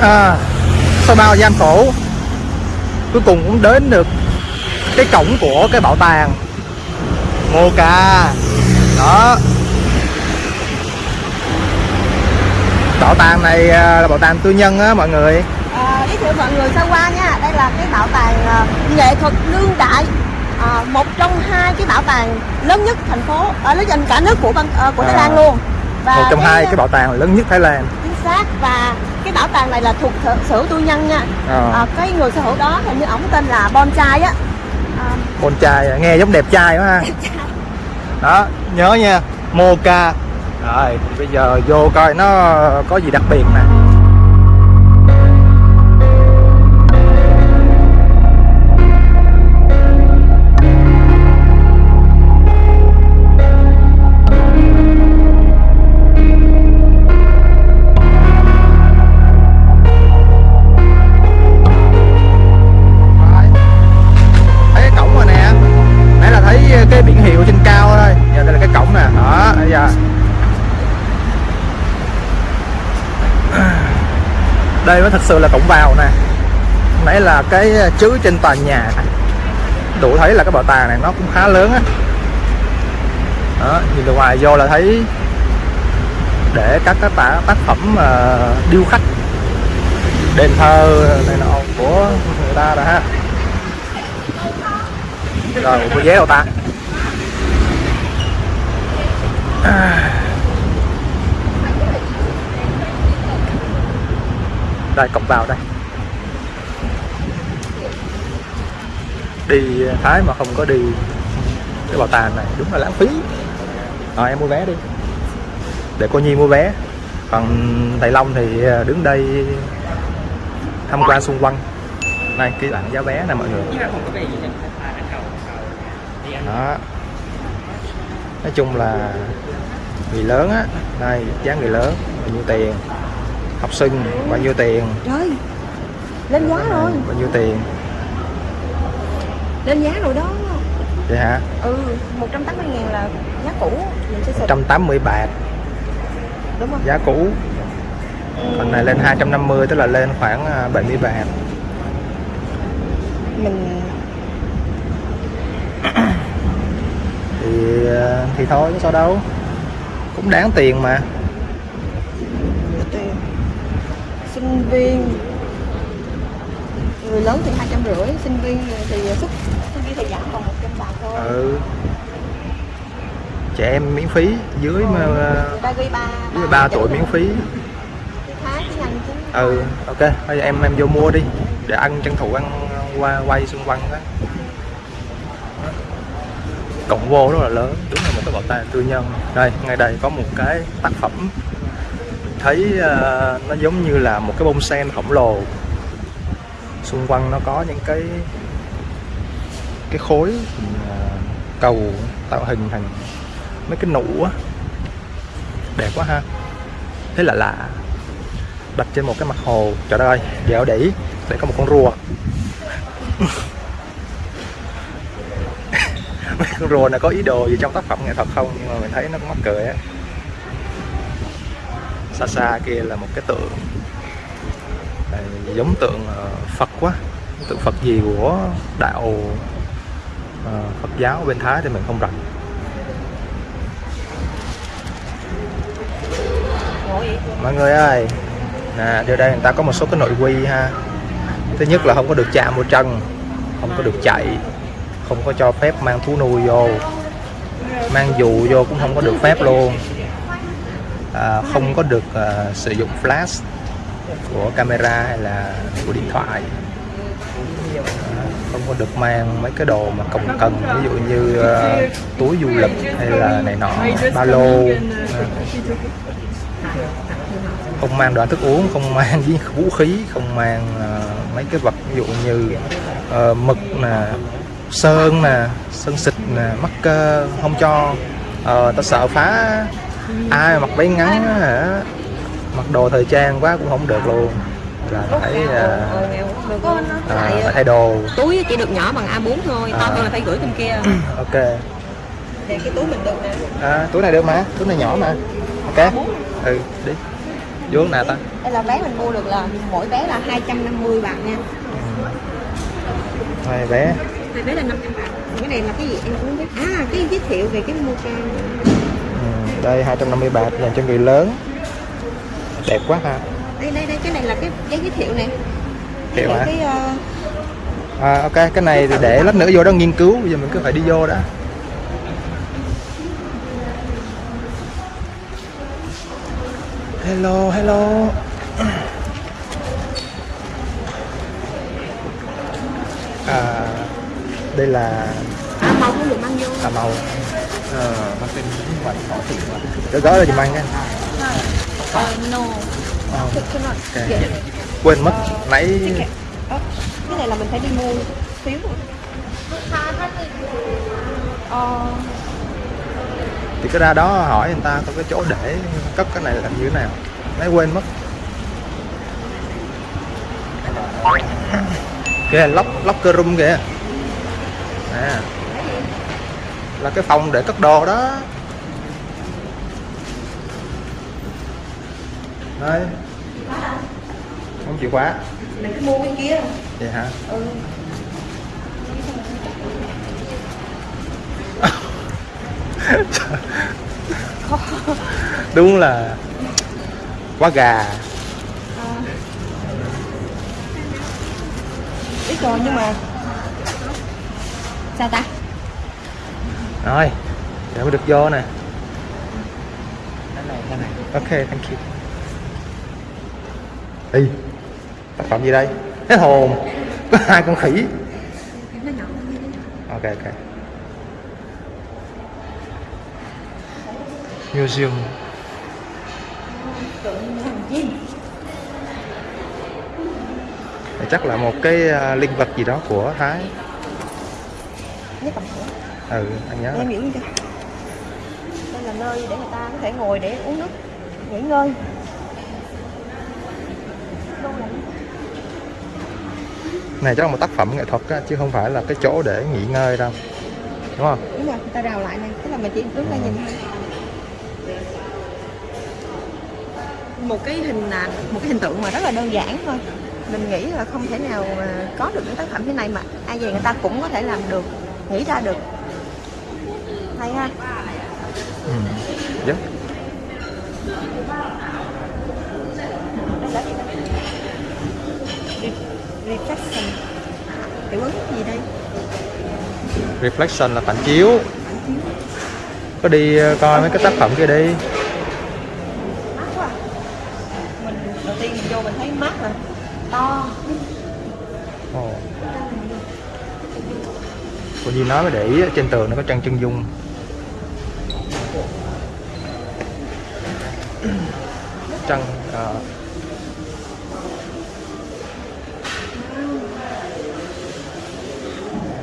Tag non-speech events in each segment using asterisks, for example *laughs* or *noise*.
à, sau bao gian khổ cuối cùng cũng đến được cái cổng của cái bảo tàng. Ngô Ca. Đó. Bảo tàng này à, là bảo tàng tư nhân á mọi người. À, giới thiệu mọi người sơ qua nha. Đây là cái bảo tàng à, nghệ thuật đương đại à, một trong hai cái bảo tàng lớn nhất thành phố ở lớn nhất cả nước của à, của Thái Lan À. luôn. Và một trong hai cái bảo tàng lớn nhất Thái Lan. chính xác. Và cái bảo tàng này là thuộc sở hữu tư nhân nha. Ờ. à, cái người sở hữu đó hình như ổng tên là Bon Chai á. À, trai nghe giống đẹp trai quá ha. *laughs* Đó nhớ nha Mocha. Rồi bây giờ vô coi nó có gì đặc biệt nè đây mới thật sự là cổng vào nè. Nãy là cái ờ, chữ trên tòa nhà đủ thấy là cái bảo tàng này nó cũng khá lớn á. Đó nhìn từ ngoài vô là thấy để các cái tả, tác phẩm ờ, điêu khắc đền thờ này nọ của người ta rồi ha. Rồi có vé đâu ta. À. đây cổng vào đây. Đi Thái mà không có đi cái bảo tàng này đúng là lãng phí. Rồi em mua vé đi. Để cô Nhi mua vé. Còn thầy Long thì đứng đây tham quan xung quanh. Này cái bảng giá vé nè mọi người. Đó. Nói chung là người lớn á đây giá người lớn bao nhiêu tiền học sinh bao nhiêu tiền? Trời lên giá rồi. bao nhiêu tiền? Lên giá rồi đó. Vậy hả? Ừ 180 ngàn là giá cũ. Mình sẽ xịt 180 bạc. Đúng không? Giá cũ. Còn này lên 250 tức là lên khoảng à, 70 bạc. Mình thì à, thì thôi có sao đâu. Cũng đáng tiền mà tiền sinh viên. Người lớn thì hai trăm rưỡi sinh viên thì xuất sinh viên thì giảm còn một trăm bạc thôi. Ừ. Trẻ em miễn phí dưới mà à, ba dưới 3 tuổi miễn phí. Ừ ok. Bây giờ em em vô mua đi để ăn tranh thủ ăn qua quay xung quanh đó. Cổng vô rất là lớn đúng là một cái bảo tàng tư nhân. Đây ngay đây có một cái tác phẩm thấy uh, nó giống như là một cái bông sen khổng lồ. Xung quanh nó có những cái cái khối ờ, cầu tạo hình thành mấy cái nụ á. Đẹp quá ha. Thế là lạ. Đặt trên một cái mặt hồ. Trời đất ơi dẻo đỉ để có một con rùa. *laughs* Mấy con rùa này có ý đồ gì trong tác phẩm nghệ thuật không? Nhưng mà mình thấy nó cũng mắc cười á xa xa kia là một cái tượng Đây, giống tượng à, Phật quá. Tượng Phật gì của đạo à, Phật giáo bên Thái thì mình không rành. Mọi người ơi nè điều đây người ta có một số cái nội quy ha. Thứ nhất là không có được chạm vào chân không có được chạy không có cho phép mang thú nuôi vô. Mang dù vô cũng không có được phép luôn à, không có được à, sử dụng flash của camera hay là của điện thoại. À, không có được mang mấy cái đồ mà cồng cần ví dụ như à, túi du lịch hay là này nọ ba lô. À, không mang đồ ăn thức uống không mang *laughs* vũ khí không mang ờ, mấy cái vật ví dụ như ờ, mực nè sơn nè sơn xịt nè mắc cơ không cho. Ờ, ta sợ phá ai mặc váy ngắn á hả? Mặc đồ thời trang quá cũng không được luôn. Là phải ờ, ờ, lại phải thay đồ túi chỉ được nhỏ bằng A4 thôi. To À. hơn là phải gửi bên kia. *clears throat* Ok. Để cái túi mình được nè. À, túi này được mà. Túi này nhỏ mà. Ok. Ừ đi. Vô nào ta? Đây là vé mình mua được là mỗi vé là 250 bạc nha. Hai vé. Hai vé là 500 bạc. Cái này là cái gì em cũng biết. À cái giới thiệu về cái Mocha ừ, đây 250 bạc dành cho người lớn. Đẹp quá ha. Đây đây đây cái này là cái giấy giới thiệu nè Thiệu hả? cái ờ, à, ok cái này thì để lát nữa vô đó nghiên cứu bây giờ mình cứ phải đi vô đã. Hello hello. À, đây là à, màu không được mang vô. Cà màu Dạ, ờ, ờ, cái gói là dùm ăn nha. Uh, no. Quên mất nãy cái này. Là mình phải đi mua phiếu uh. thì cứ ra đó hỏi người ta có cái chỗ để cất cái này là như thế nào. Nãy quên mất. Kìa lóc lóc cơ room kìa. À là cái phòng để cất đồ đó. Đây. Không chịu khóa. Mình cứ mua cái kia. Vậy hả? Ừ. *laughs* đúng là quá gà. Biết rồi nhưng mà sao ta rồi để mới được vô nè. Ok thank you. Đi tác phẩm gì đây? Cái hồn. Có hai con khỉ. Ok ok. Museum. Chắc là một cái à, linh vật gì đó của thái ừ anh nhớ em hiểu chưa đây là nơi để người ta có thể ngồi để uống nước nghỉ ngơi. Này chắc là một tác phẩm nghệ thuật á, chứ không phải là cái chỗ để nghỉ ngơi đâu. Đúng không? Đúng rồi người ta đào lại này. Tức là mình chỉ đứng đây nhìn thôi. Một cái hình là một cái hình tượng mà rất là đơn giản thôi. Mình nghĩ là không thể nào mà có được những tác phẩm thế này mà ai về người ta cũng có thể làm được nghĩ ra được hay ha ừ. Dạ. là reflection. Hiệu ứng gì đây? Reflection là phản chiếu. Có đi ờ, coi mấy cái tác phẩm kia đi. Mát quá. Mình đầu tiên mình vô mình thấy mát nè to. Ồ. cô Nhi nói mới để ý trên tường nó có trang chân dung trăng ờ,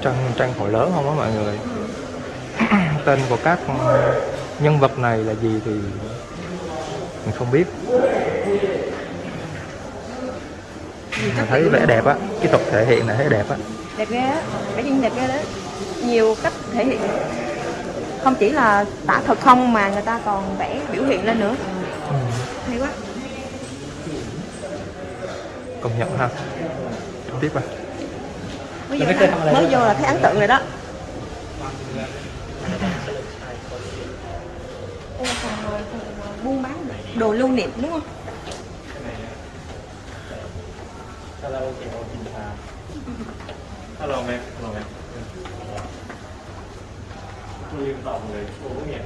trăng trăng hội lớn không á mọi người? *clears throat* Tên của các nhân vật này là gì thì mình không biết. Mình thấy vẻ đẹp á cái thuật thể hiện này thấy đẹp á. Đẹp ghê á cái gì đẹp ghê đó. Nhiều cách thể hiện. Không chỉ là tả thực không mà người ta còn vẽ biểu hiện lên nữa quá. Công nhận ha. Không tiếp à mới vô, là, mới vô là thấy ấn tượng rồi đó. Buôn bán đồ lưu niệm đúng không? Hello mẹ, hello mẹ. Tôi liên tổng người, cô có nghe.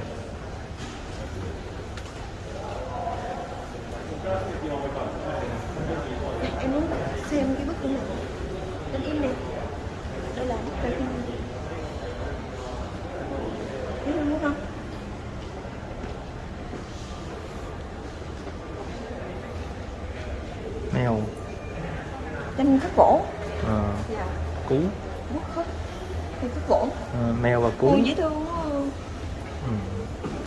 Em muốn xem cái bức tượng này tên im này đây là bức tượng biết em muốn không mèo tranh khắc gỗ ờ, dạ cú bút khắc gỗ mèo và cú dễ thương quá à. ừ.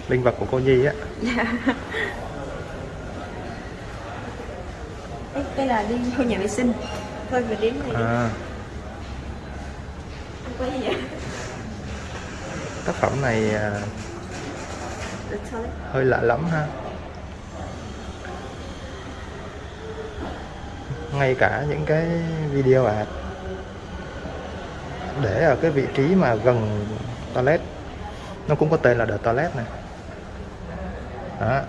linh vật của cô Nhi á dạ đây, là đi vô nhà vệ sinh. Thôi mình đến đây đi. À, Không có gì vậy tác phẩm này à, thôi. hơi lạ lắm ha. Ngay cả những cái video ad để ở cái vị trí mà gần toilet. Nó cũng có tên là the toilet này đó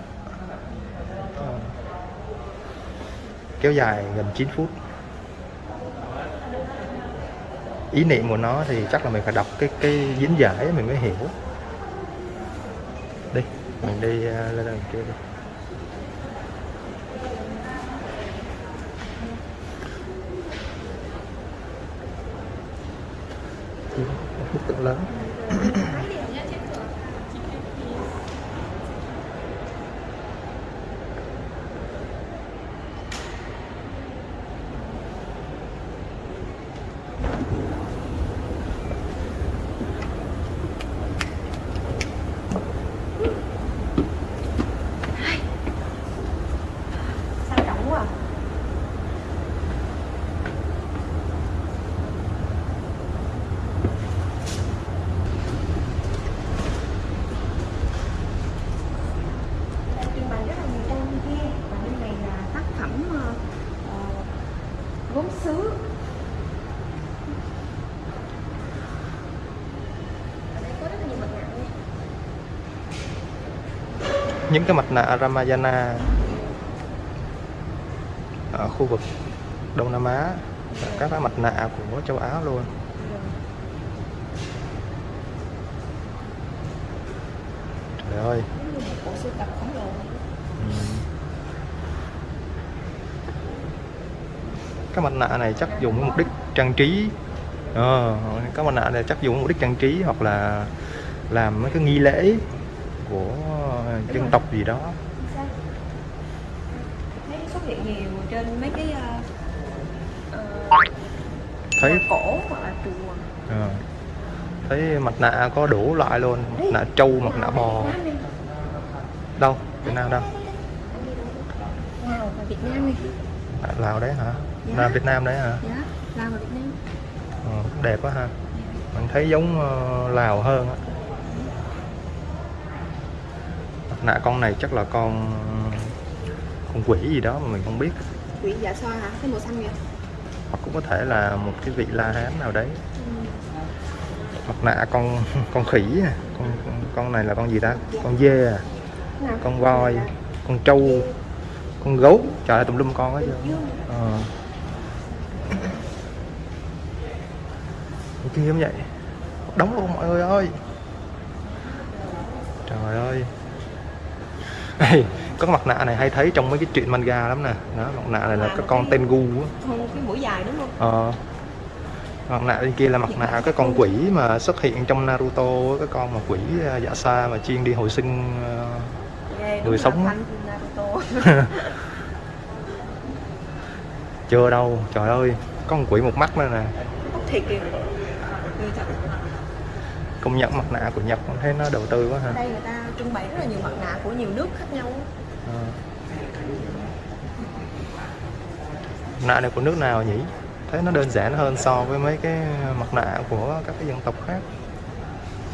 kéo dài gần 9 phút. Ý niệm của nó thì chắc là mình phải đọc cái cái diễn giải mình mới hiểu. Đi mình đi ờ, lên đằng kia đi. Bức tượng lớn. sang trọng quá à. trưng bày rất là nhiều tranh bên kia và bên này là tác phẩm ờ, ờ, gốm sứ ở đây có rất là nhiều mặt nạ nha. Những cái mặt nạ Ramayana ở khu vực Đông Nam Á và các cái mặt nạ của châu Á luôn. Trời ơi. Ừ. cái mặt nạ này chắc dùng mục đích trang trí. Ờ, cái mặt nạ này chắc dùng mục đích trang trí hoặc là làm mấy cái nghi lễ của dân tộc gì đó Sao? thấy xuất hiện nhiều trên mấy cái ờ, ờ, thấy cổ hoặc là chùa. Ờ, thấy mặt nạ có đủ loại luôn mặt nạ trâu mặt nạ bò. Đâu? Việt Nam đâu? Lào và Việt Nam đi. À, Lào đấy hả? Dạ. là Việt Nam đấy hả? Dạ Lào và Việt Nam. Cũng đẹp quá ha. Mình thấy giống ờ, Lào hơn á. Mặt nạ con này chắc là con con quỷ gì đó mà mình không biết quỷ dạ xoa hả? Cái màu xanh kìa. Hoặc cũng có thể là một cái vị la hán nào đấy. Mặt nạ con *laughs* con khỉ à. con con này là con gì ta? Con dê à. Nào. Con voi con trâu con gấu. Trời ơi tùm lum con hết trơn ờ. Kia cũng vậy? Đóng luôn mọi người ơi. Trời ơi. Ê, có cái mặt nạ này hay thấy trong mấy cái truyện manga lắm nè. Đó mặt nạ này là cái con tên gu á. cái mũi dài đúng không? Ờ. Mặt nạ bên kia là mặt nạ cái con quỷ mà xuất hiện trong Naruto cái con mà quỷ à, dạ xa mà chuyên đi hồi sinh ờ, Người sống *laughs* chưa đâu trời ơi. Có con quỷ một mắt nữa nè. Thiệt kìa. Công nhận mặt nạ của Nhật thấy nó đầu tư quá ở ha. Đây người ta trưng bày rất là nhiều mặt nạ của nhiều nước khác nhau. Mặt nạ này của nước nào nhỉ? Thấy nó đơn giản hơn so với mấy cái mặt nạ của các cái dân tộc khác.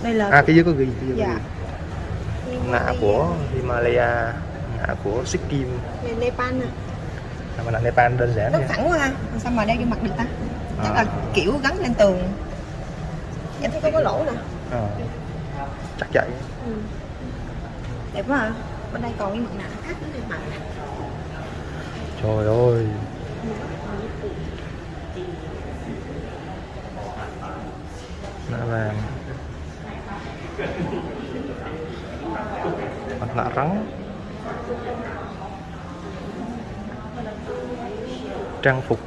Đây là à cái dưới có ghi cái dưới Dạ. ghi. Nạ của Himalaya nạ của Sikkim. Này, Nepal nè. Mặt nạ Nepal đơn giản nó thẳng quá ha. Sao mà đeo vô mặt được ta? Chắc À. là kiểu gắn lên tường. Em thấy có cái lỗ nè. Ờ. chắc vậy. Ừ. đẹp quá à bên đây còn những mặt nạ khác nữa bạn mặt trời ơi. Nạ vàng mặt nạ rắn trang phục.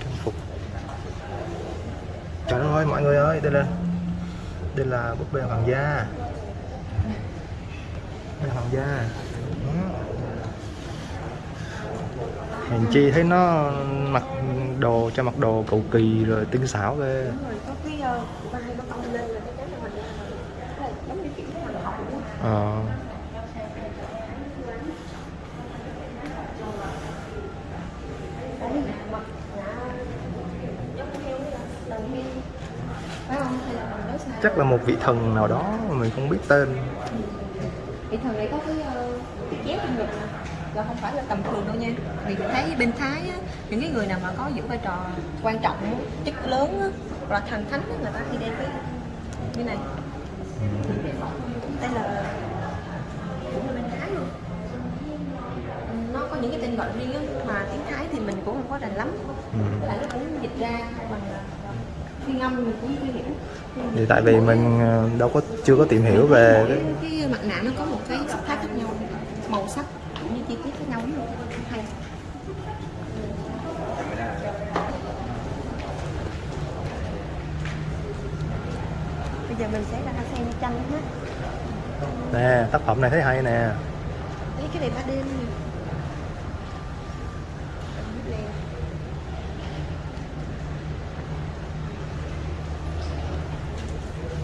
Trang phục. Trời ơi, mọi người ơi, đây là đây là búp bê hoàng gia bê hoàng gia. Hèn chi thấy nó mặc đồ cho mặc đồ cầu kỳ rồi tinh xảo ghê đúng rồi có cái vai nó cong lên là cái chắn là mình Đây, giống như kiểu hoàng hậu luôn á. Ờ. Chắc là một vị thần nào đó mà mình không biết tên thì thường này có cái uh, chép trong ngực và không phải là tầm thường đâu nha. Mình thấy bên thái á, những cái người nào mà có giữ vai trò quan trọng chức lớn á, hoặc là thần thánh á, người ta khi đem cái như này. Đây là cũng là bên thái luôn. Nó có những cái tên gọi riêng á mà tiếng thái thì mình cũng không có rành lắm. Ừ. Với lại nó cũng dịch ra bằng ờ, phiên âm mình cũng chưa hiểu thì tại vì mình ờ, đâu có chưa có tìm hiểu về cái mặt nạ nó có một cái sắc thái khác nhau màu sắc cũng như chi tiết khác nhau. Hay. Bây giờ mình sẽ ra xem tranh hết. Nè tác phẩm này thấy hay nè. Đấy, cái này ba đêm nè Nè.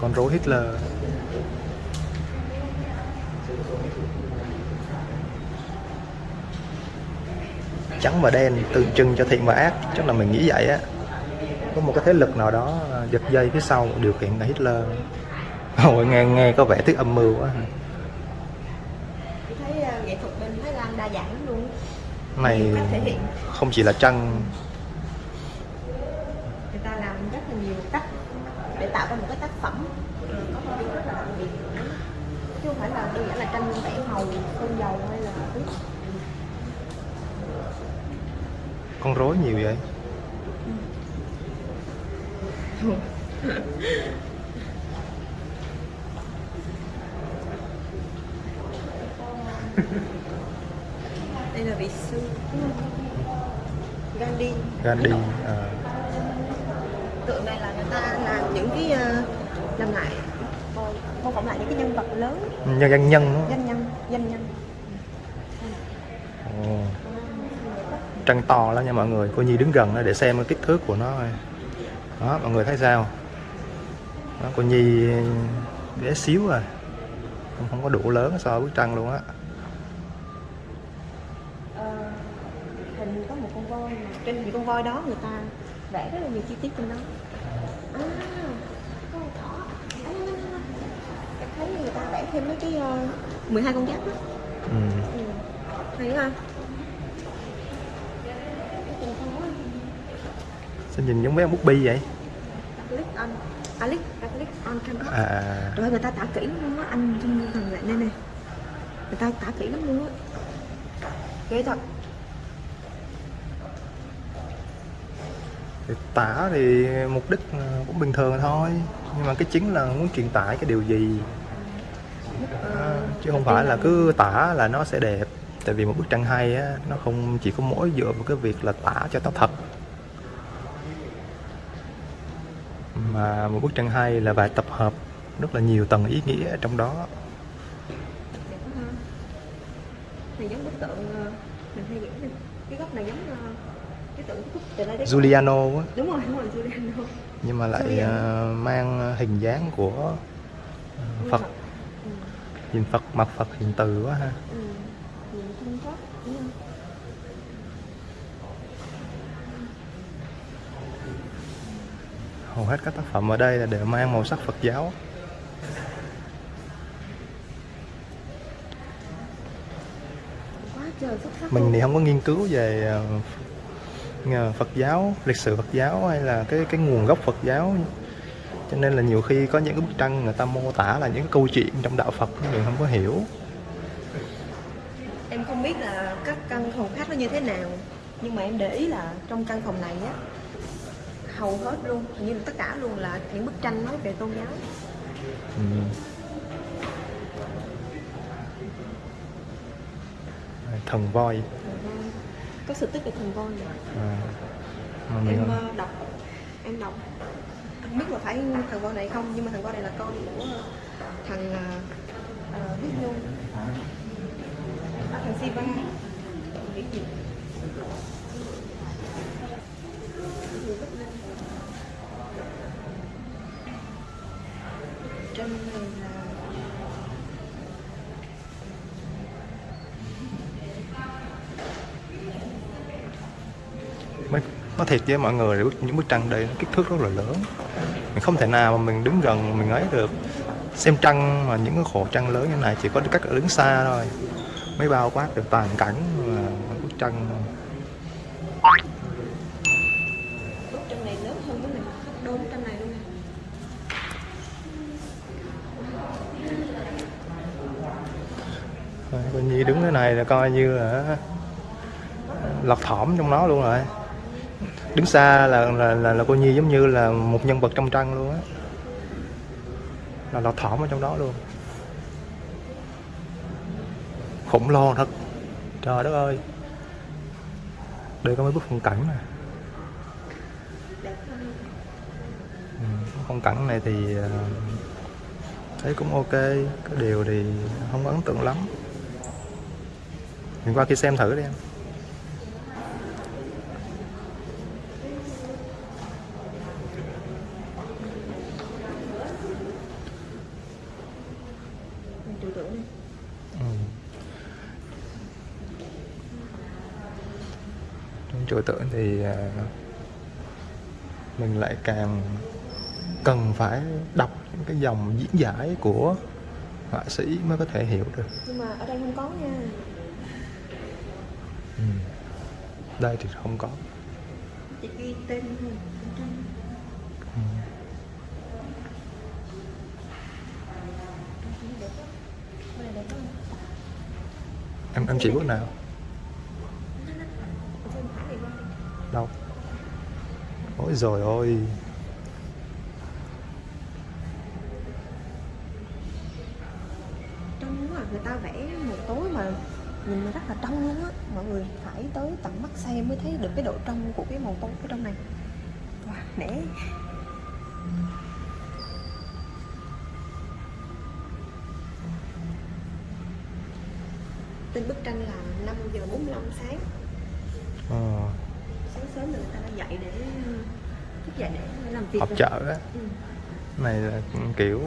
Con rối Hitler. Trắng và đen tượng trưng cho thiện và ác chắc là mình nghĩ vậy á. Có một cái thế lực nào đó à, giật dây phía sau điều khiển cả Hitler. Ôi, nghe nghe có vẻ thức âm mưu quá. Thấy ờ, nghệ thuật bên Thái Lan đa dạng lắm luôn. Này không chỉ là trăng. Người ta làm rất là nhiều cách để tạo ra một cái tác phẩm ờ, có một điều rất là đặc biệt chứ không phải là đơn giản là tranh vẽ màu sơn dầu hay là con rối nhiều vậy? Đây là vị sư. Gandhi. Gandhi à, tượng này là người ta làm những cái ờ, làm lại mô phỏng lại những cái nhân vật lớn. Nhân danh nhân đó. danh nhân danh nhân. Trăng to lắm nha mọi người. Cô nhi đứng gần để xem cái kích thước của nó đó mọi người thấy sao? Đó, cô nhi bé xíu à. Không, không có đủ lớn so với tranh luôn á. Ờ, hình có một con voi mà. Trên những con voi đó người ta vẽ rất là nhiều chi tiết trên đó. À có con thỏ à, em thấy người ta vẽ thêm mấy cái uh, 12 con giáp đó ừ. ừ. hay ha sao nhìn giống mấy ông bút bi vậy? Click on Alex click on canvas à, à, rồi người ta tả kỹ luôn á anh Trung thằng lại đây nè người ta tả kỹ lắm luôn á. Ghê thật. Thì tả thì mục đích ờ, cũng bình thường thôi. Nhưng mà cái chính là muốn truyền tải cái điều gì chứ không phải là cứ tả là nó sẽ đẹp. Tại vì một bức tranh hay á nó không chỉ có mỗi dựa vào cái việc là tả cho nó thật. Mà một bức tranh hay là phải tập hợp rất là nhiều tầng ý nghĩa ở trong đó. Đẹp quá ha này giống bức tượng ờ, mình hay vẽ nè cái góc này giống ờ, cái tượng Giuliano á. Đúng rồi đúng rồi Giuliano. Nhưng mà lại Giuliano. ờ, mang hình dáng của Phật. Nhìn Phật mặt Phật hiện từ quá ha. Ừ. hầu hết các tác phẩm ở đây là đều mang màu sắc Phật giáo. Mình thì không có nghiên cứu về ờ, ờ, Phật giáo lịch sử Phật giáo hay là cái cái nguồn gốc Phật giáo cho nên là nhiều khi có những cái bức tranh người ta mô tả là những câu chuyện trong đạo Phật mình không có hiểu. Em không biết là các căn phòng khác nó như thế nào nhưng mà em để ý là trong căn phòng này á hầu hết luôn hình như là tất cả luôn là những bức tranh nói về tôn giáo. Ừ. thần voi. Có sự tích về thần voi à, mà em ờ, đọc. Em đọc không biết là phải thằng con này không nhưng mà thằng con này là con của ờ, thằng uh, nhung à, thằng Siva. Biết gì. Thiệt với mọi người những bức tranh đây kích thước rất là lớn. Mình không thể nào mà mình đứng gần mình ấy được. Xem trăng mà những cái khổ trăng lớn như này chỉ có cách đứng xa thôi mới bao quát được toàn cảnh là bức tranh cái coi như đứng thế này là coi như là lọt thỏm trong nó luôn rồi đứng xa là là là, là cô nhi giống như là một nhân vật trong tranh luôn á. Là lọt thỏm ở trong đó luôn. Khủng lo thật. Trời đất ơi. Đây có mấy bức phong cảnh mà, ừ, phong cảnh này thì ờ, thấy cũng ok. Cái điều thì không ấn tượng lắm. Mình qua kia xem thử đi em mình trừu tượng này Ừ. trong trừu tượng thì à, mình lại càng cần phải đọc những cái dòng diễn giải của họa sĩ mới có thể hiểu được. Nhưng mà ở đây không có nha. Ừ. đây thì không có. Chỉ ghi tên thôi. Em em chỉ bước nào ôi rồi ôi trong quá à, người ta vẽ một tối mà nhìn rất là trong luôn á. Mọi người phải tới tận mắt xem mới thấy được cái độ trong của cái màu tối ở trong này. Wow nể tên bức tranh là 5 giờ 45 sáng. Ờ, sáng sớm người ta đã dậy để họp chợ á. Ừ. này là kiểu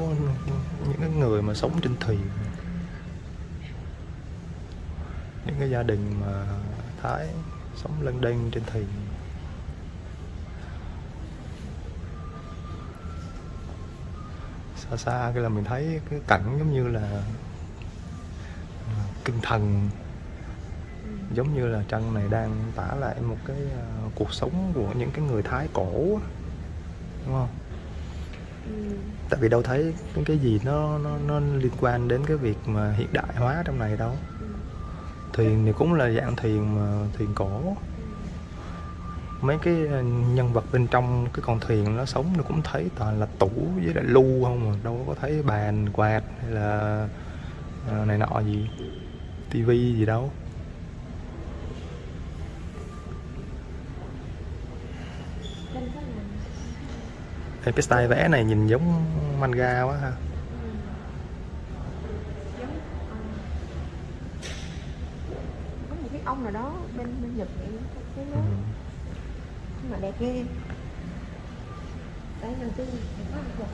những cái người mà sống trên thuyền. Những cái gia đình mà thái sống lênh đênh trên thuyền. Xa xa cái là mình thấy cái cảnh giống như là à, kinh thần giống như là tranh này đang tả lại một cái à, cuộc sống của những cái người thái cổ đúng không Ừ. tại vì đâu thấy cái cái gì nó nó nó liên quan đến cái việc mà hiện đại hóa trong này đâu Ừ. thuyền thì cũng là dạng thuyền mà thuyền cổ mấy cái ờ, nhân vật bên trong cái con thuyền nó sống nó cũng thấy toàn là tủ với lại lu không mà đâu có thấy bàn quạt hay là ờ, này nọ gì tivi gì đâu Tranh có là Ê, cái style vẽ này nhìn giống manga quá ha. Có một cái ông nào đó bên bên nhật vậy cái nó ừ. nhưng mà đẹp ghê. Đấy lần tư có một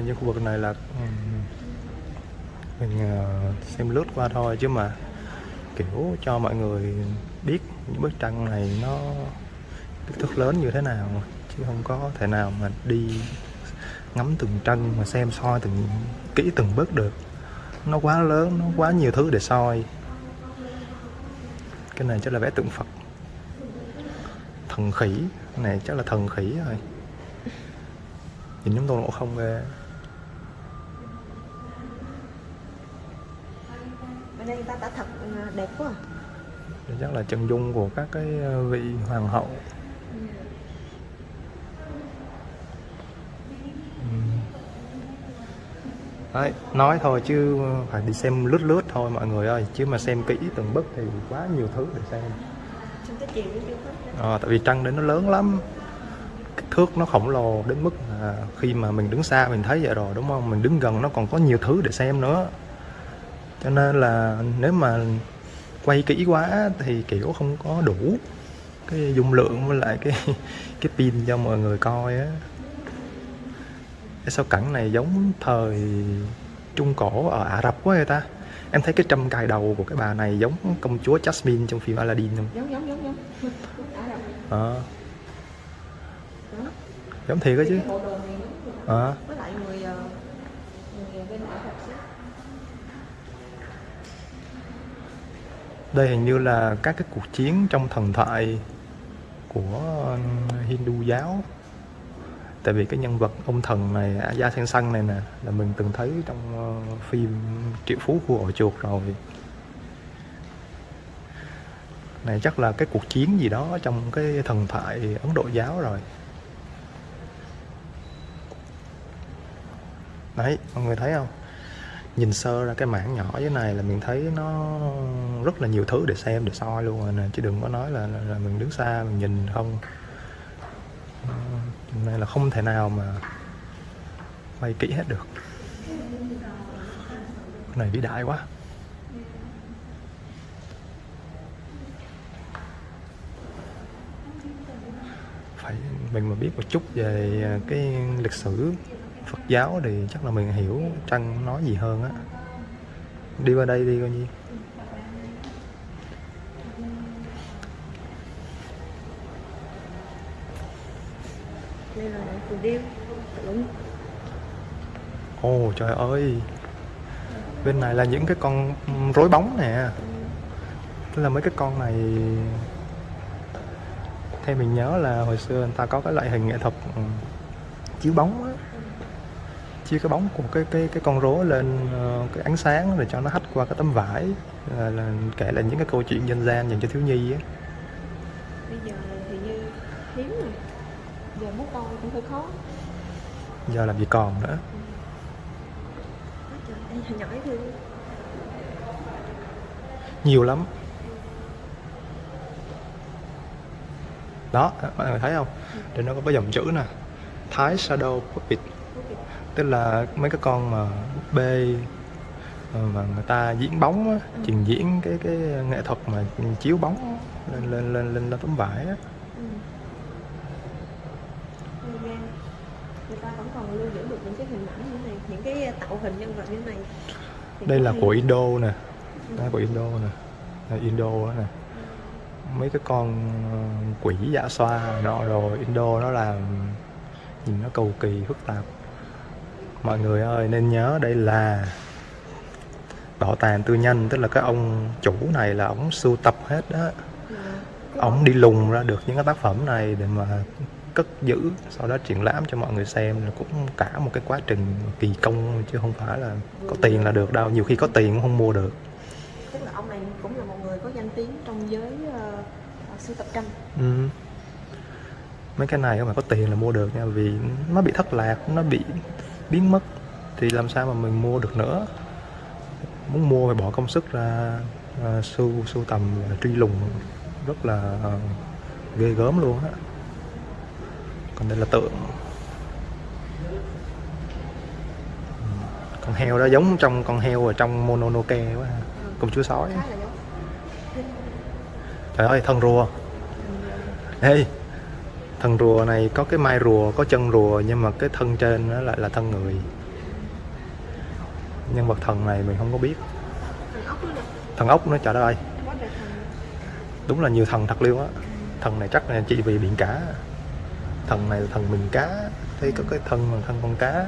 như những khu vực này là mình ờ, xem lướt qua thôi. Chứ mà, kiểu, cho mọi người biết những bức tranh này nó kích thước lớn như thế nào, chứ không có thể nào mà đi ngắm từng tranh mà xem soi từng, kỹ từng bước được. Nó quá lớn, nó quá nhiều thứ để soi. Cái này chắc là vẽ tượng Phật. Thần khỉ, cái này chắc là thần khỉ rồi nhìn giống tôn ngộ không ghê. Đây người ta đã thật ờ, đẹp quá. À. Chắc là chân dung của các cái ờ, vị hoàng hậu. Ừm. Đấy, nói thôi chứ phải đi xem lướt lướt thôi mọi người ơi. Chứ mà xem kỹ từng bức thì quá nhiều thứ để xem. Ờ, tại vì trăng đấy nó lớn lắm. Kích thước nó khổng lồ đến mức là khi mà mình đứng xa mình thấy vậy rồi đúng không? Mình đứng gần nó còn có nhiều thứ để xem nữa cho nên là nếu mà quay kỹ quá thì kiểu không có đủ cái dung lượng với lại cái *laughs* cái pin cho mọi người coi á. Cái sao cảnh này giống thời trung cổ ở Ả Rập quá người ta? Em thấy cái trâm cài đầu của cái bà này giống công chúa Jasmine trong phim Aladdin không? Giống giống giống giống. Đó giống thiệt đó chứ. Ờ. với lại người ờ, người bên Ả Rập đây hình như là các cái cuộc chiến trong thần thoại của Hindu giáo. Tại vì cái nhân vật ông thần này da sen xanh này nè, là mình từng thấy trong ờ, phim triệu phú của ổ chuột rồi. Này chắc là cái cuộc chiến gì đó trong cái thần thoại ấn độ giáo rồi. Đấy, mọi người thấy không? Nhìn sơ ra cái mảng nhỏ dưới này là mình thấy nó rất là nhiều thứ để xem để soi luôn rồi nè chứ đừng có nói là, là, là mình đứng xa mình nhìn không. Này là không thể nào mà quay kỹ hết được. Cái này vĩ đại quá. Phải mình mà biết một chút về cái lịch sử Phật giáo thì chắc là mình hiểu Trăng nói gì hơn á. Đi qua đây đi coi nhi đây là phù điêu tượng ồ, trời ơi. Bên này là những cái con rối bóng nè. Tức là mấy cái con này, theo mình nhớ là hồi xưa người ta có cái loại hình nghệ thuật ừ, chiếu bóng á chiếu cái bóng của cái cái cái con rối lên ờ, cái ánh sáng rồi cho nó hắt qua cái tấm vải là, là kể lại những cái câu chuyện dân gian dành cho thiếu nhi á. Bây giờ thì như hiếm rồi. Giờ muốn coi cũng hơi khó. Giờ làm gì còn nữa. Trời nhỏ thương. Nhiều lắm. Đó mọi người thấy không? Trên nó có cái dòng chữ nè. Thái Shadow Puppet tức là mấy cái con mà búp bê ờ, mà người ta diễn bóng á, trình diễn cái cái nghệ thuật mà chiếu bóng lên lên lên lên, lên tấm vải á. ừ. Ghê. người ta vẫn còn lưu giữ được những cái hình ảnh như này những cái tạo hình nhân vật như này. Thì đây là của Indo nè. Là của Indo nè. Đây Indo đó nè. Mấy cái con ờ, quỷ dạ xoa nọ rồi Indo nó làm nhìn nó cầu kỳ phức tạp mọi người ơi nên nhớ đây là bảo tàng tư nhân tức là cái ông chủ này là ông sưu tập hết đó Dạ. Ông đi lùng ra được những cái tác phẩm này để mà cất giữ sau đó triển lãm cho mọi người xem là cũng cả một cái quá trình kỳ công chứ không phải là có tiền là được đâu nhiều khi có tiền cũng không mua được tức là ông này cũng là một người có danh tiếng trong giới uh, sưu tập tranh Ừ. mấy cái này không phải có tiền là mua được nha vì nó bị thất lạc nó bị biến mất thì làm sao mà mình mua được nữa? Muốn mua phải bỏ công sức ra uh, sưu sưu tầm truy lùng rất là ờ, ghê gớm luôn á. Còn đây là tượng. Con heo đó giống trong con heo ở trong Mononoke quá ha. công chúa sói. Trời ơi thân rùa. Ê, thần rùa này có cái mai rùa, có chân rùa nhưng mà cái thân trên nó lại là thân người. Nhân vật thần này mình không có biết. thần ốc nó trời đất ơi, đúng là nhiều thần thật luôn á. Thần này chắc là chỉ vì biển cá. Thần này là thần mình cá, thấy có cái thân là thân con cá.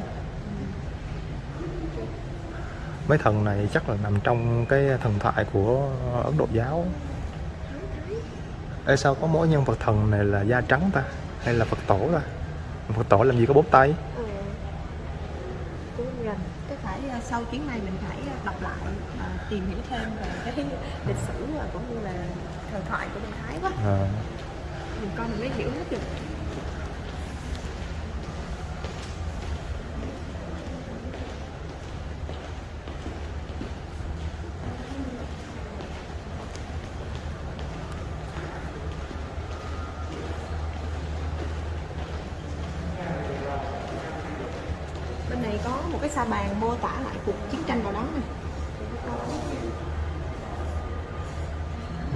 Mấy thần này chắc là nằm trong cái thần thoại của Ấn Độ giáo. Ê sao có mỗi nhân vật thần này là da trắng ta? Hay là Phật tổ ta? Phật tổ làm gì có bốn tay? rành cái phải ờ, sau chuyến này mình phải ờ, đọc lại ờ, tìm hiểu thêm về cái *laughs* lịch sử và cũng như là thần thoại của bên Thái quá. À, mình coi mình mới hiểu hết được bên này có một cái sa bàn mô tả lại cuộc chiến tranh vào đó này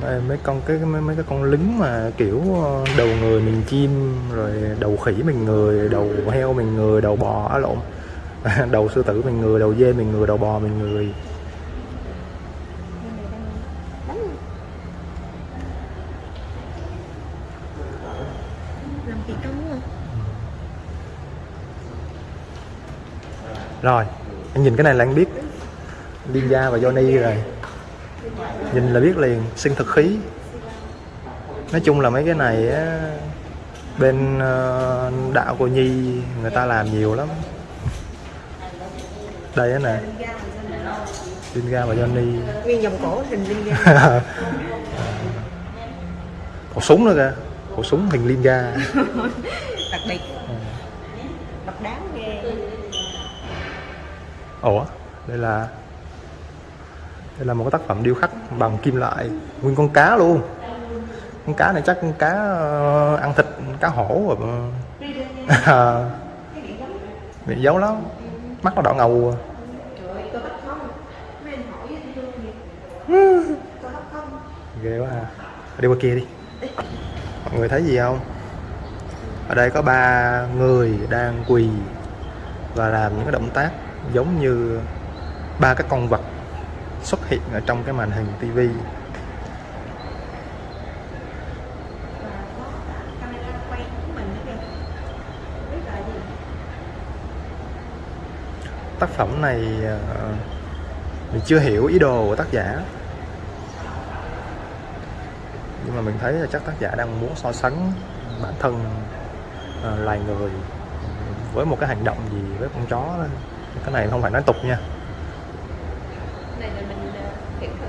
đây, mấy con cái mấy, mấy cái con lính mà kiểu ờ, đầu người mình chim rồi đầu khỉ mình người đầu heo mình người đầu bò á lộn. *laughs* Đầu sư tử mình người đầu dê mình người đầu bò mình người. Rồi anh nhìn cái này là anh biết. Linda và Johnny rồi nhìn là biết liền sinh thực khí. Nói chung là mấy cái này á, bên ờ, đạo cô nhi người ta làm nhiều lắm. Đây á nè. Linda và Johnny. Nguyên vòng cổ hình linh ga. *laughs* Khẩu súng nữa kìa. Khẩu súng hình Linda *laughs* đặc biệt. Độc đáo ghê. Ủa? Đây là đây là một cái tác phẩm điêu khắc bằng kim loại nguyên con cá luôn. Con cá này chắc con cá ờ, ăn thịt, cá hổ rồi ờ. *laughs* bị giấu lắm. Mắt nó đỏ ngầu à. *laughs* ghê quá à. Đi qua kia đi. Mọi người thấy gì không? Ở đây có ba người đang quỳ và làm những cái động tác giống như ba cái con vật xuất hiện ở trong cái màn hình tivi tác phẩm này ờ, mình chưa hiểu ý đồ của tác giả. Nhưng mà mình thấy là chắc tác giả đang muốn so sánh bản thân ờ, loài người với một cái hành động gì với con chó đó. cái này không phải nói tục nha này là mình ờ, hiểu thử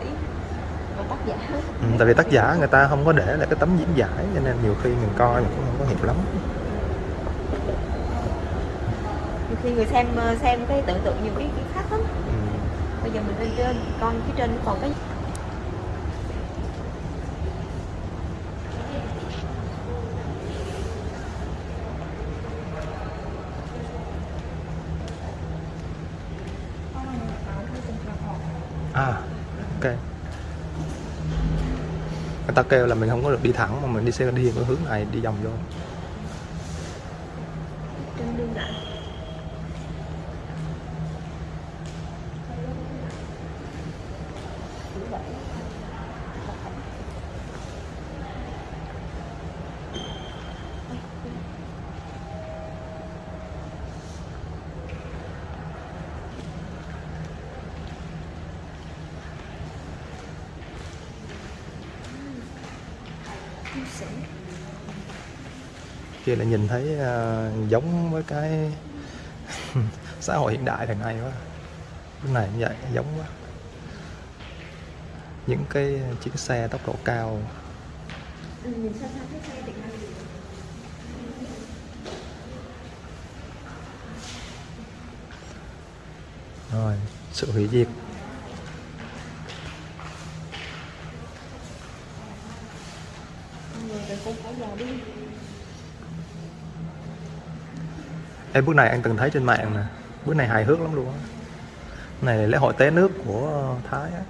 của tác giả ừ, tại vì tác giả người ta không có để lại cái tấm diễn giải cho nên nhiều khi mình coi mình cũng không có hiểu lắm. Nhiều khi người xem ờ, xem cái tưởng tượng nhiều cái, cái khác lắm. Ừ. bây giờ mình lên trên con phía trên còn cái à ok người ta kêu là mình không có được đi thẳng mà mình đi xe đi hướng này, đi vòng vô trên đường lại kia là nhìn thấy uh, giống với cái *laughs* xã hội hiện đại thời nay quá. Cái này như vậy giống quá. Những cái chiếc xe tốc độ cao. Rồi sự hủy diệt. Con người đi. Ê, bước này anh từng thấy trên mạng nè. Bước này hài hước lắm luôn á. Này là lễ hội té nước của Thái á.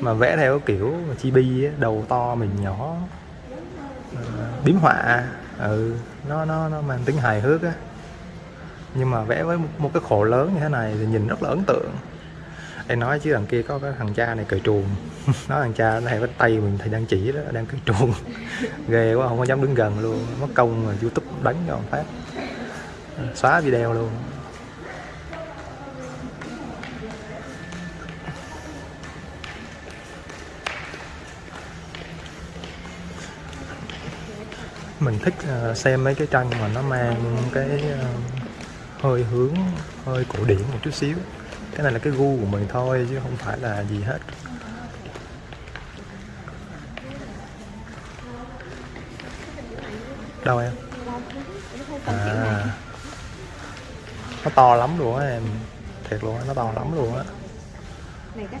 Mà vẽ theo kiểu chibi á, đầu to mình nhỏ. Biếm họa. Ừ nó nó nó mang tính hài hước á. Nhưng mà vẽ với một, cái khổ lớn như thế này thì nhìn rất là ấn tượng. Em nói chứ đằng kia có cái thằng cha này cởi truồng. *laughs* Nói thằng cha này với tay mình thì đang chỉ đó đang cười truồng. *laughs* Ghê quá không có dám đứng gần luôn. Mất công mà youtube đánh cho phát xóa video luôn. Mình thích ờ, xem mấy cái tranh mà nó mang cái ờ, hơi hướng, hơi cổ điển một chút xíu. Cái này là cái gu của mình thôi, chứ không phải là gì hết. Đâu em? À nó to lắm luôn á em. Thiệt luôn á nó to lắm luôn á. Này cách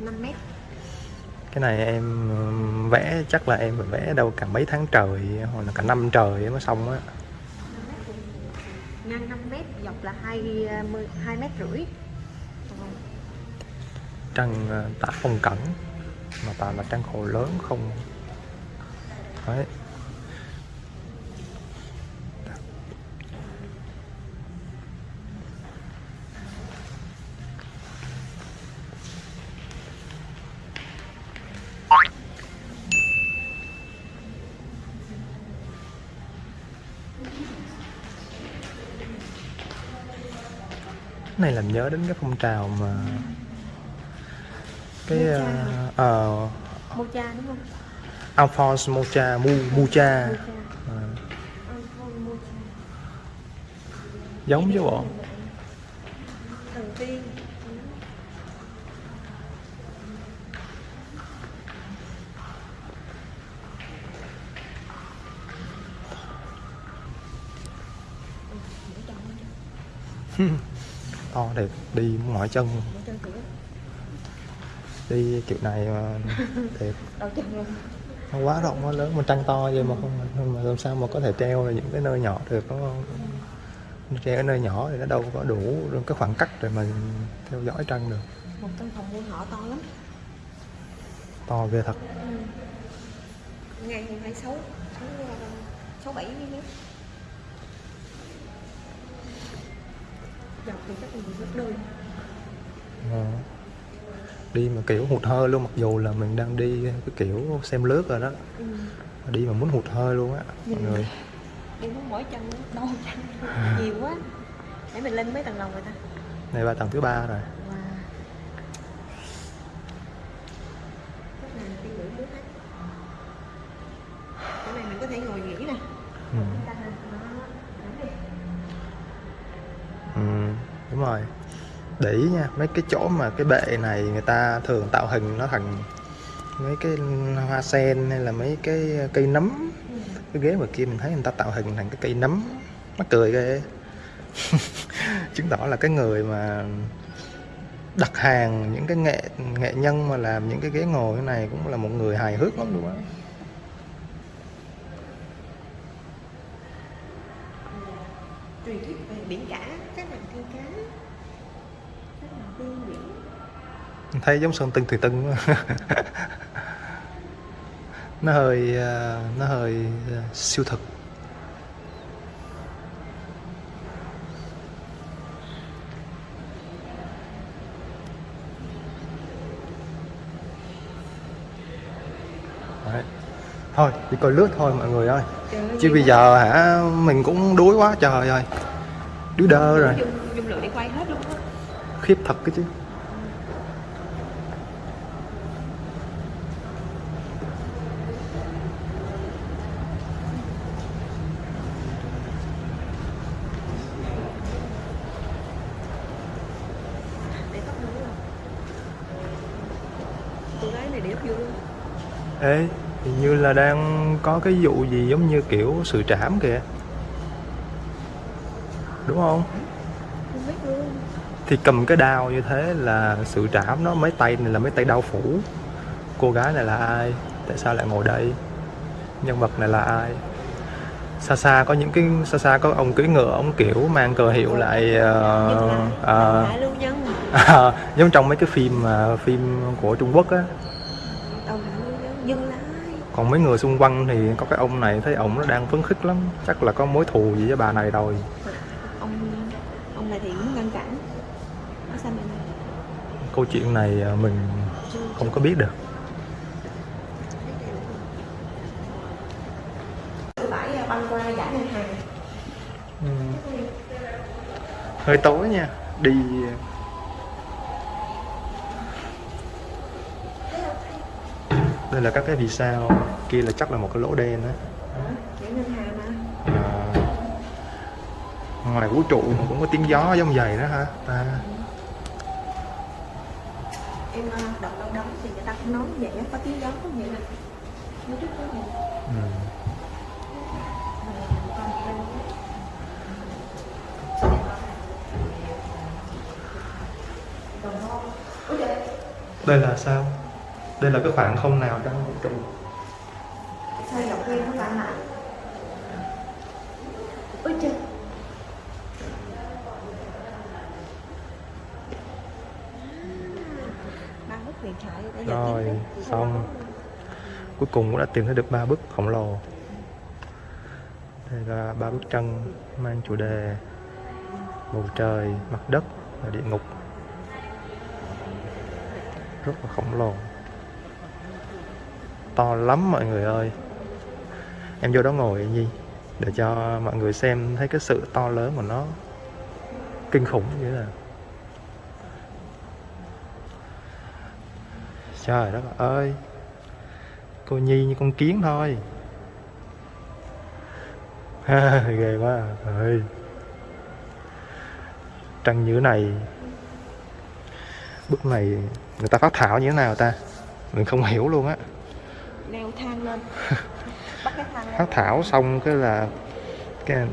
5 mét. Cái này em vẽ chắc là em phải vẽ đâu cả mấy tháng trời hoặc là cả năm trời mới xong á. Ngang 5 mét dọc là 2 2 mét rưỡi. Trăng ờ, tả phong cẩn mà toàn là trăng khổ lớn không. Đấy nhớ đến cái phong trào mà cái Mocha uh, ờ, Mocha đúng không? Alphonse Mocha Mu Mucha Mocha. Ờ, giống chứ bộ tiên. *laughs* to thiệt đi mỏi chân đi kiểu này mà thiệt luôn. nó quá rộng quá lớn mà trăng to vậy mà không mà làm sao mà có thể treo ở những cái nơi nhỏ được đúng không treo ở nơi nhỏ thì nó đâu có đủ cái khoảng cách để mà theo dõi trăng được Một căn phòng muôn họ to lắm. to ghê thật Ngang hơn hai sáu sáu sáu bảy mét. Dọc thì chắc là gấp đôi. Ờ. đi mà kiểu hụt hơi luôn mặc dù là mình đang đi cái kiểu xem lướt rồi đó Ừ. đi mà muốn hụt hơi luôn á mọi người Đi muốn mỏi chân đau chân nhiều quá. Để mình lên mấy tầng lầu rồi ta. này ba tầng thứ ba rồi để ý nha. Mấy cái chỗ mà cái bệ này người ta thường tạo hình nó thành mấy cái hoa sen hay là mấy cái cây nấm. Cái ghế mà kia mình thấy người ta tạo hình thành cái cây nấm. Mắc cười ghê. *laughs* Chứng tỏ là cái người mà đặt hàng, những cái nghệ nghệ nhân mà làm những cái ghế ngồi như này cũng là một người hài hước lắm luôn á truyền thuyết về biển cả các nàng tiên cá các nàng tiên biển thấy giống sơn tinh thùy tân quá. *laughs* nó hơi ờ, nó hơi ờ, siêu thực. Đấy. thôi đi coi lướt thôi mọi người ơi. Chứ bây giờ hả mình cũng đuối quá trời ơi. Đuối đơ rồi. khiếp thật cái chứ để tóc nữa luôn cô gái này đẹp vô luôn ê hình như là đang có cái vụ gì giống như kiểu sự trảm kìa. Đúng không? Không biết luôn. Thì cầm cái đao như thế là sự trảm nó mấy tay này là mấy tay đao phủ. Cô gái này là ai? Tại sao lại ngồi đây? Nhân vật này là ai? Xa xa có những cái xa xa có ông cưỡi ngựa ông kiểu mang cờ hiệu lại lưu nhân À, giống trong mấy cái phim mà phim của Trung Quốc á đầu lại lưu nhân dừng lại còn mấy người xung quanh thì có cái ông này thấy ổng nó đang phấn khích lắm. Chắc là có mối thù gì với bà này rồi. Ông ông này thì muốn ngăn cản. Ở sao mình câu chuyện này à, mình không có biết được. À, băng qua giải ngân hàng. Ừ. hơi tối nha. Đi đây là các cái vì sao kia là chắc là một cái lỗ đen mà à, ngoài vũ trụ mà cũng có tiếng gió giống vậy đó hả à, em à, đọc đâu đó thì người ta cũng nói vậy có tiếng gió có vậy nè nói trước có vậy ừ. đây là sao đây là cái khoảng không nào trong vũ trụ sao dọc kia nó lại. Ôi trời đã giờ rồi xong. cuối cùng cũng đã tìm thấy được ba bức khổng lồ. Đây là ba bức tranh mang chủ đề bầu trời mặt đất và địa ngục. Rất là khổng lồ to lắm mọi người ơi. Em vô đó ngồi gì để cho mọi người xem thấy cái sự to lớn của nó kinh khủng như thế nào. Trời đất ơi, cô nhi như con kiến thôi. *laughs* Ghê quá à, ơi. Trăng như này, bước này người ta phát thảo như thế nào ta? Mình không hiểu luôn á leo thang lên. *laughs* Bắt cái thang lên. Phát thảo xong cái là cái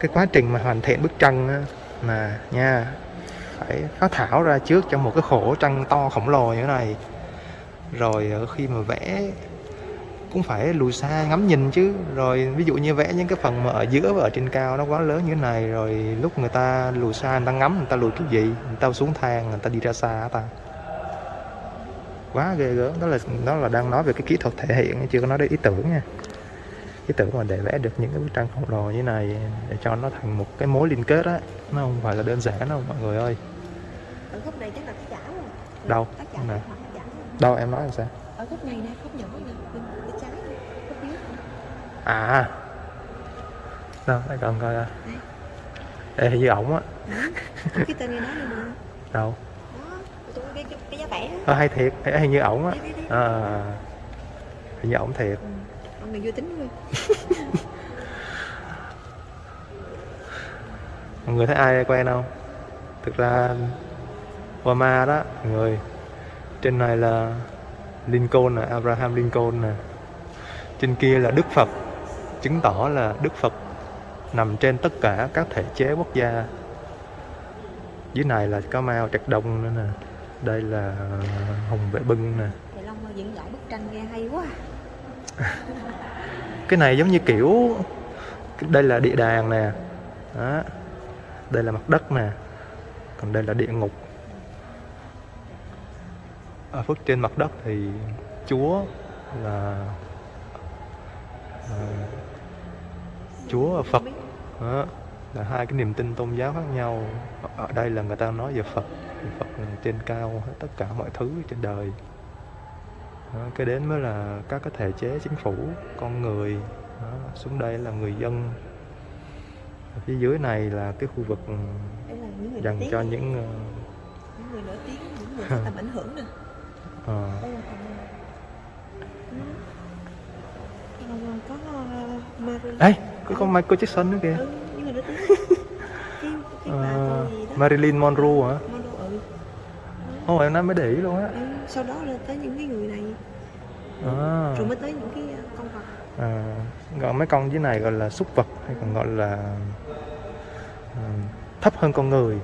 cái quá trình mà hoàn thiện bức tranh á mà nha phải phát thảo ra trước trong một cái khổ tranh to khổng lồ như thế này. Rồi ờ, khi mà vẽ cũng phải lùi xa ngắm nhìn chứ. Rồi ví dụ như vẽ những cái phần mà ở giữa và ở trên cao nó quá lớn như thế này rồi lúc người ta lùi xa người ta ngắm người ta lùi cái gì người ta xuống thang người ta đi ra xa ta quá ghê gớm. Đó là đó là đang nói về cái kỹ thuật thể hiện chưa có nói đến ý tưởng nha. Ý tưởng mà để vẽ được những cái bức tranh khổng lồ như này để cho nó thành một cái mối liên kết á. Nó không phải là đơn giản đâu mọi người ơi. Ở khúc này chắc là tác giả rồi Đâu? rồi. đâu em nói làm sao? Ở khúc này nè khúc nhỏ nè bên bên trái nè, dưới. À. Đâu để còn coi Ê, như ổng á. Cái tên nghe nói mà. Đâu cái, cái, giá á. ờ, hay thiệt. Hình như ổng á. À, hình như ổng thiệt. Ừ. mọi người vô tính thôi *laughs* mọi người thấy ai quen không? Thực ra Obama đó mọi người trên này là Lincoln nè Abraham Lincoln nè. Trên kia là Đức Phật chứng tỏ là Đức Phật nằm trên tất cả các thể chế quốc gia. Dưới này là có Mao Trạch Đông nữa nè đây là Hồng Vệ Bưng nè. Thầy Long diễn giải bức tranh nghe hay quá. *laughs* Cái này giống như kiểu đây là địa đàng nè. Đó. Đây là mặt đất nè. Còn đây là địa ngục. Ở phía trên mặt đất thì chúa là à, chúa và phật. Đó. Là hai cái niềm tin tôn giáo khác nhau. Ở đây là người ta nói về phật phật là trên cao hết tất cả mọi thứ trên đời. Đó, cái đến mới là các cái thể chế chính phủ con người. Đó, xuống đây là người dân. Ở phía dưới này là cái khu vực ừ, dành cho những ờ, những người nổi tiếng những người có tầm ảnh hưởng nè. Ờ, đây là. Ừ. còn có uh, Marie Ê, có con Michael Jackson nữa kìa. Ừ, những người nổi tiếng. *laughs* Ờ, đó. Marilyn Monroe hả? Ừ. Ồ em nói mới để ý luôn á. Ừ. sau đó là tới những cái người này. À, rồi mới tới những cái ờ, con vật. À, gọi mấy con dưới này gọi là súc vật hay còn gọi là à, thấp hơn con người.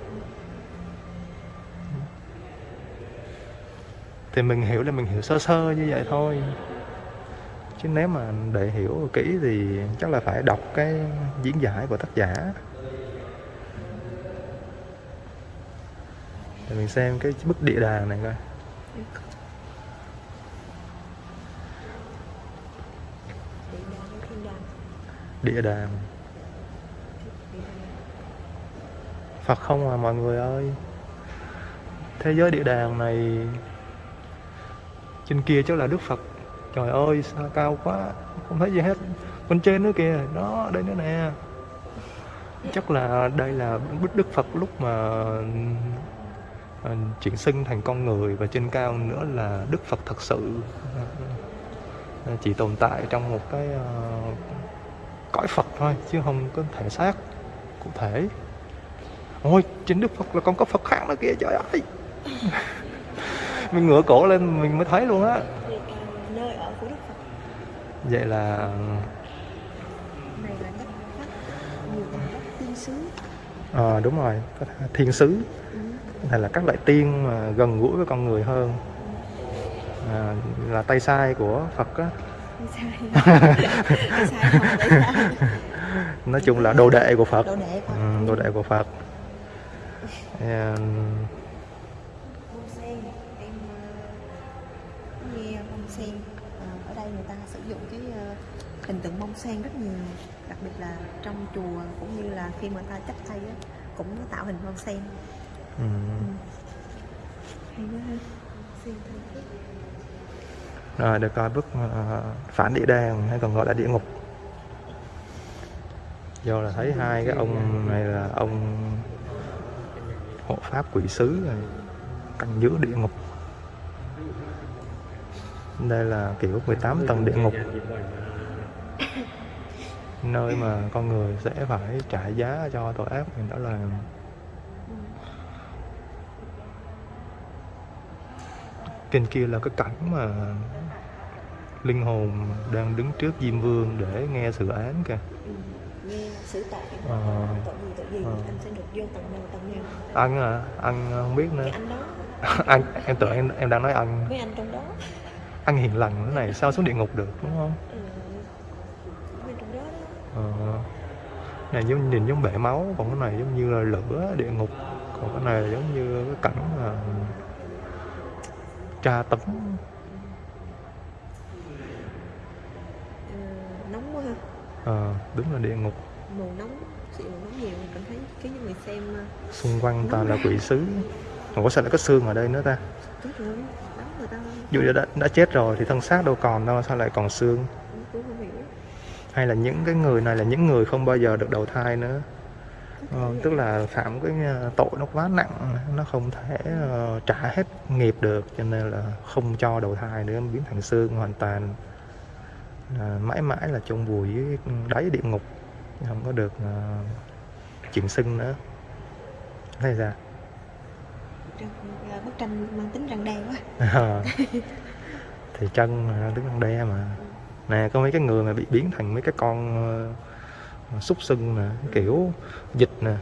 Thì mình hiểu là mình hiểu sơ sơ như vậy thôi. Chứ nếu mà để hiểu kỹ thì chắc là phải đọc cái diễn giải của tác giả để mình xem cái bức địa đàng này coi. Địa đàng. Phật không à mọi người ơi. Thế giới địa đàng này Trên kia chắc là Đức Phật. Trời ơi, sao cao quá, Không thấy gì hết. Bên trên nữa kìa, Đó, đây nữa nè. Chắc là đây là bức Đức Phật lúc mà Chuyển sinh thành con người Và trên cao nữa là Đức Phật thật sự. À, Chỉ tồn tại trong một cái à, Cõi Phật thôi Chứ không có thể xác cụ thể. Ôi, trên Đức Phật là còn có Phật khác nữa kìa, trời ơi. *laughs* Mình ngửa cổ lên mình mới thấy luôn á. Ờ, Vậy là ờ đúng rồi, thiên sứ thể là các loại tiên mà gần gũi với con người hơn. À, Là tay sai của Phật á. *laughs* Nói chung là đồ đệ của Phật. Độ đệ ừ, Đồ đệ của Phật. À, ờ, nghe bông sen ở đây người ta sử dụng cái hình tượng bông sen rất nhiều đặc biệt là trong chùa cũng như là khi mà người ta chắp tay cũng tạo hình bông sen ừ. Rồi, được coi bức ờ, phản địa đàng hay còn gọi là địa ngục. Do là thấy hai cái ông này là ông hộ pháp quỷ sứ này canh giữ địa ngục. Đây là kiểu 18 tầng địa ngục. Nơi mà con người sẽ phải trả giá cho tội ác mình đã làm trên kia là cái cảnh mà linh hồn đang đứng trước Diêm Vương để nghe sự án kìa. Ừ, nghe xử tội Ờ. tội gì tội gì? Ờ. anh sẽ được vô tầng nào tầng nào anh à anh không biết nữa. Cái anh đó. *laughs* Anh em tưởng em em đang nói anh. Với anh trong đó. Anh hiền lành thế này sao xuống địa ngục được đúng không? Ừ, trong đó đó. Ờ. này giống nhìn giống bể máu còn cái này giống như là lửa địa ngục. Còn cái này giống như cái cảnh là tra tấn. Ờ, nóng quá ha. Ờ, đúng là địa ngục. Màu nóng sự màu nóng nhiều cảm thấy cái người xem ờ, xung quanh toàn là quỷ sứ. Ủa sao lại có xương ở đây nữa ta. Tốt rồi người ta. Dù đã, đã chết rồi thì thân xác đâu còn đâu sao lại còn xương? Không hay là những cái người này là những người không bao giờ được đầu thai nữa Ờ, tức là phạm cái tội nó quá nặng nó không thể ờ, trả hết nghiệp được cho nên là không cho đầu thai nữa biến thành xương hoàn toàn. À, mãi mãi là chôn vùi dưới đáy địa ngục không có được ờ, chuyển sinh nữa. Thấy ra Trong, là bức tranh mang tính răng đe quá. Thì chân là đứng răng đe mà. Nè có mấy cái người mà bị biến thành mấy cái con ờ, Ờ, súc sưng nè kiểu dịch nè.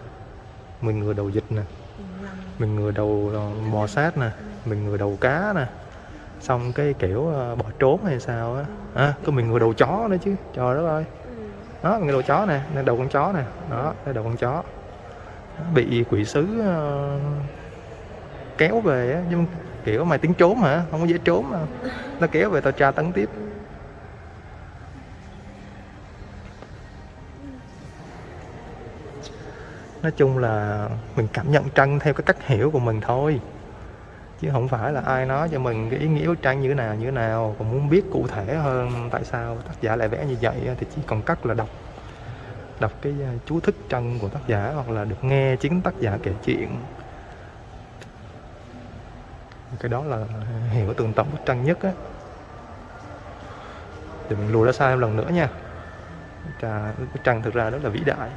Mình người đầu dịch nè. Mình người đầu ờ, bò sát nè. Mình người đầu cá nè. Xong cái kiểu ờ, bỏ trốn hay sao á. À, có mình người đầu chó nữa chứ. Trời đất ơi. Đó mình người đầu chó nè đây đầu con chó nè. Đó đây đầu con chó. Bị quỷ sứ kéo về á. Nhưng kiểu mày tính trốn hả? Không có dễ trốn mà. Nó kéo về tao tra tấn tiếp. Nói chung là mình cảm nhận trăng theo cái cách hiểu của mình thôi. Chứ không phải là ai nói cho mình cái ý nghĩa của tranh như thế nào như thế nào còn muốn biết cụ thể hơn tại sao tác giả lại vẽ như vậy thì chỉ còn cách là đọc đọc cái à, chú thích tranh của tác giả hoặc là được nghe chính tác giả kể chuyện. Cái đó là hiểu tường tận bức tranh nhất á. Thì mình lùi ra xa em lần nữa nha. Trà, bức tranh thực ra rất là vĩ đại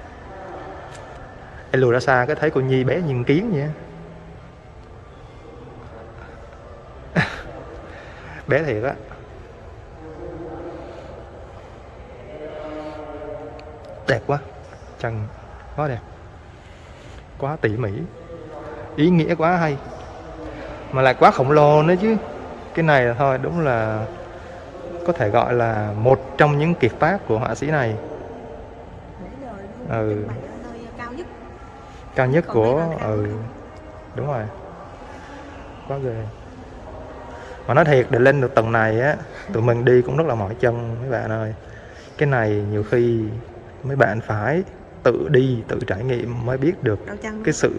em lùi ra xa cái thấy cô nhi bé như con kiến vậy *laughs* bé thiệt á. Đẹp quá. Chân quá đẹp. Quá tỉ mỉ. Ý nghĩa quá hay. Mà lại quá khổng lồ nữa chứ. Cái này là thôi đúng là có thể gọi là một trong những kiệt tác của họa sĩ này. Ừ. trưng bày ở nơi cao nhất cao nhất Còn của ừ đúng rồi. Quá ghê. Mà nói thiệt để lên được tầng này á tụi mình đi cũng rất là mỏi chân mấy bạn ơi. Cái này nhiều khi mấy bạn phải tự đi tự trải nghiệm mới biết được cái sự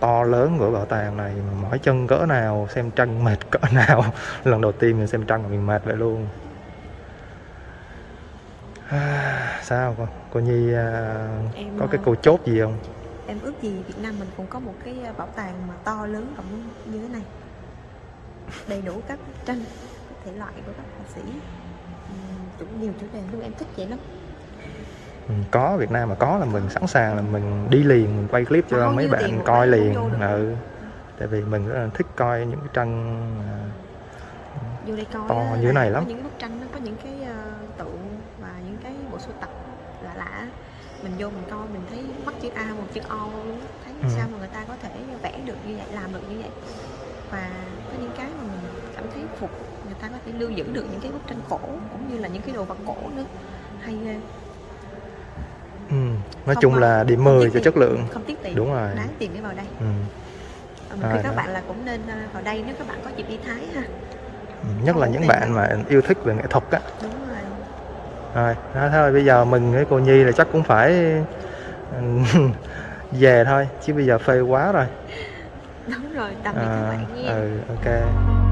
to lớn của bảo tàng này mà mỏi chân cỡ nào xem tranh mệt cỡ *laughs* nào. Lần đầu tiên mình xem tranh mình mệt vậy luôn. À, *sighs* sao cô, cô nhi à, Em, có cái à, câu chốt gì không em ước gì Việt Nam mình cũng có một cái ờ, bảo tàng mà to lớn rộng như thế này. Đầy đủ các tranh thể loại của các họa sĩ. Cũng nhiều chủ đề luôn em thích vậy lắm. Ừ, có Việt Nam mà có là mình sẵn sàng là mình đi liền mình quay clip cho mấy bạn coi cũng liền. ừ. tại vì mình rất là thích coi những cái tranh à, vô đây coi To như thế này có lắm. những bức tranh nó có những cái ờ, tượng và những cái bộ sưu tập mình vô mình coi mình thấy mắt chữ A một chữ O luôn thấy Ừ. sao mà người ta có thể vẽ được như vậy làm được như vậy. Và có những cái mà mình cảm thấy phục người ta có thể lưu giữ được những cái bức tranh cổ cũng như là những cái đồ vật cổ nữa. Hay ghê. Ừ. nói Không, chung là điểm không 10 tiếc cho chất lượng. không tiếc tiền đúng rồi. Đáng tiền để vào đây. Ừ. Ờ, mình khuyên các đó. bạn là cũng nên ờ, vào đây nếu các bạn có dịp đi Thái ha. Ừ, nhất là Không những tiền bạn mà yêu thích về nghệ thuật á. Đúng rồi đó thôi bây giờ mình với cô nhi là chắc cũng phải ừ, *laughs* về thôi chứ bây giờ phê quá rồi. Đúng rồi tạm biệt các à, bạn nha. ừ ok